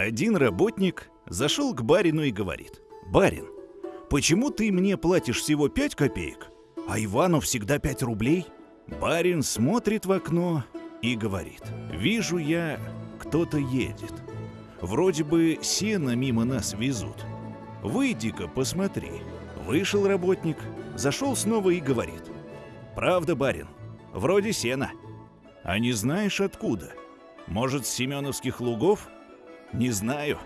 Один работник зашел к барину и говорит. «Барин, почему ты мне платишь всего 5 копеек, а Ивану всегда 5 рублей?» Барин смотрит в окно и говорит. «Вижу я, кто-то едет. Вроде бы сено мимо нас везут. Выйди-ка, посмотри». Вышел работник, зашел снова и говорит. «Правда, барин, вроде сена. А не знаешь откуда? Может, с Семеновских лугов?» «Не знаю».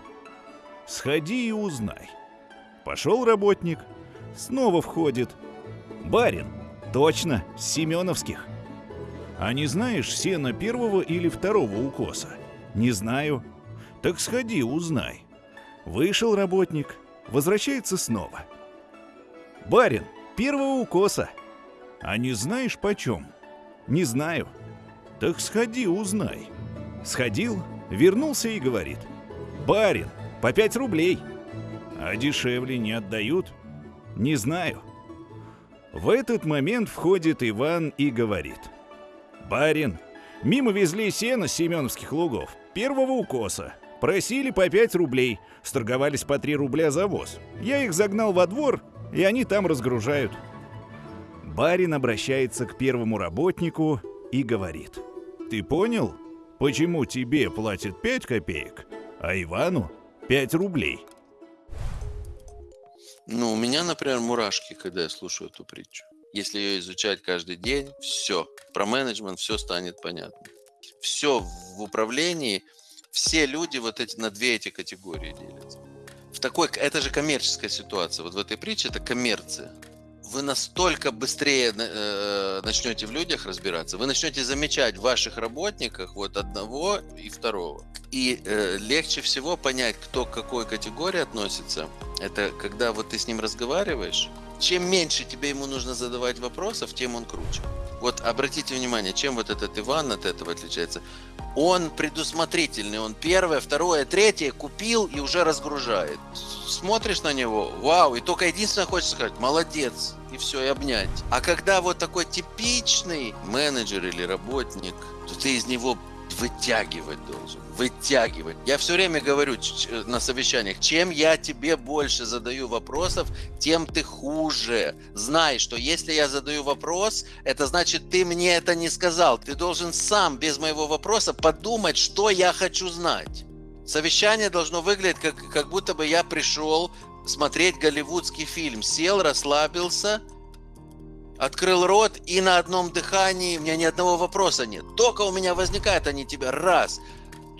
«Сходи и узнай». Пошел работник, снова входит. «Барин, точно, Семеновских». «А не знаешь сена первого или второго укоса?» «Не знаю». «Так сходи, узнай». Вышел работник, возвращается снова. «Барин, первого укоса». «А не знаешь почем?» «Не знаю». «Так сходи, узнай». Сходил, вернулся и говорит. «Барин, по пять рублей». «А дешевле не отдают?» «Не знаю». В этот момент входит Иван и говорит. «Барин, мимо везли сено с Семеновских лугов, первого укоса. Просили по пять рублей, сторговались по три рубля за воз. Я их загнал во двор, и они там разгружают». Барин обращается к первому работнику и говорит. «Ты понял, почему тебе платят пять копеек, а Ивану пять рублей?» Ну, у меня, например, мурашки, когда я слушаю эту притчу. Если ее изучать каждый день, все. Про менеджмент все станет понятно. Все в управлении, все люди вот эти на две эти категории делятся. В такой, это же коммерческая ситуация. Вот в этой притче это коммерция. Вы настолько быстрее э, начнете в людях разбираться, вы начнете замечать в ваших работниках вот одного и второго. И э, легче всего понять, кто к какой категории относится. Это когда вот ты с ним разговариваешь, чем меньше тебе ему нужно задавать вопросов, тем он круче. Вот обратите внимание, чем вот этот Иван от этого отличается. Он предусмотрительный, он первое, второе, третье купил и уже разгружает. Смотришь на него, вау, и только единственное хочется сказать, молодец, и все, и обнять. А когда вот такой типичный менеджер или работник, то ты из него вытягивать должен, вытягивать. Я все время говорю на совещаниях, чем я тебе больше задаю вопросов, тем ты хуже. Знай, что если я задаю вопрос, это значит, ты мне это не сказал. Ты должен сам, без моего вопроса, подумать, что я хочу знать. Совещание должно выглядеть, как, как будто бы я пришел смотреть голливудский фильм, сел, расслабился – Открыл рот, и на одном дыхании у меня ни одного вопроса нет. Только у меня возникает они тебя раз,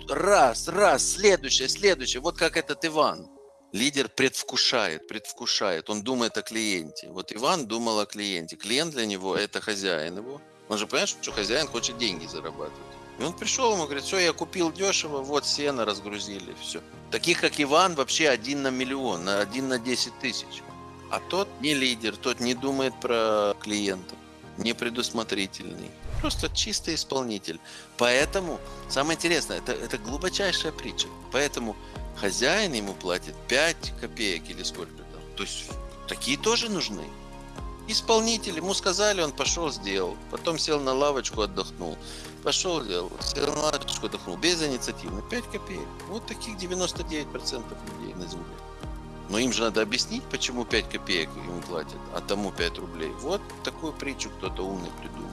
раз, раз, следующее, следующее. Вот как этот Иван. Лидер предвкушает, предвкушает. Он думает о клиенте. Вот Иван думал о клиенте. Клиент для него – это хозяин его. Он же понимает, что хозяин хочет деньги зарабатывать. И он пришел, ему говорит, все, я купил дешево, вот сено разгрузили, все. Таких, как Иван, вообще один на миллион, один на 10 тысяч. А тот не лидер, тот не думает про клиента, не предусмотрительный. Просто чистый исполнитель. Поэтому, самое интересное, это, это глубочайшая притча. Поэтому хозяин ему платит 5 копеек или сколько там. То есть такие тоже нужны. Исполнитель, ему сказали, он пошел, сделал. Потом сел на лавочку, отдохнул. Пошел, сделал. Сел на лавочку, отдохнул. Без инициативы. 5 копеек. Вот таких 99% людей на земле. Но им же надо объяснить, почему 5 копеек ему платят, а тому 5 рублей. Вот такую притчу кто-то умный придумал.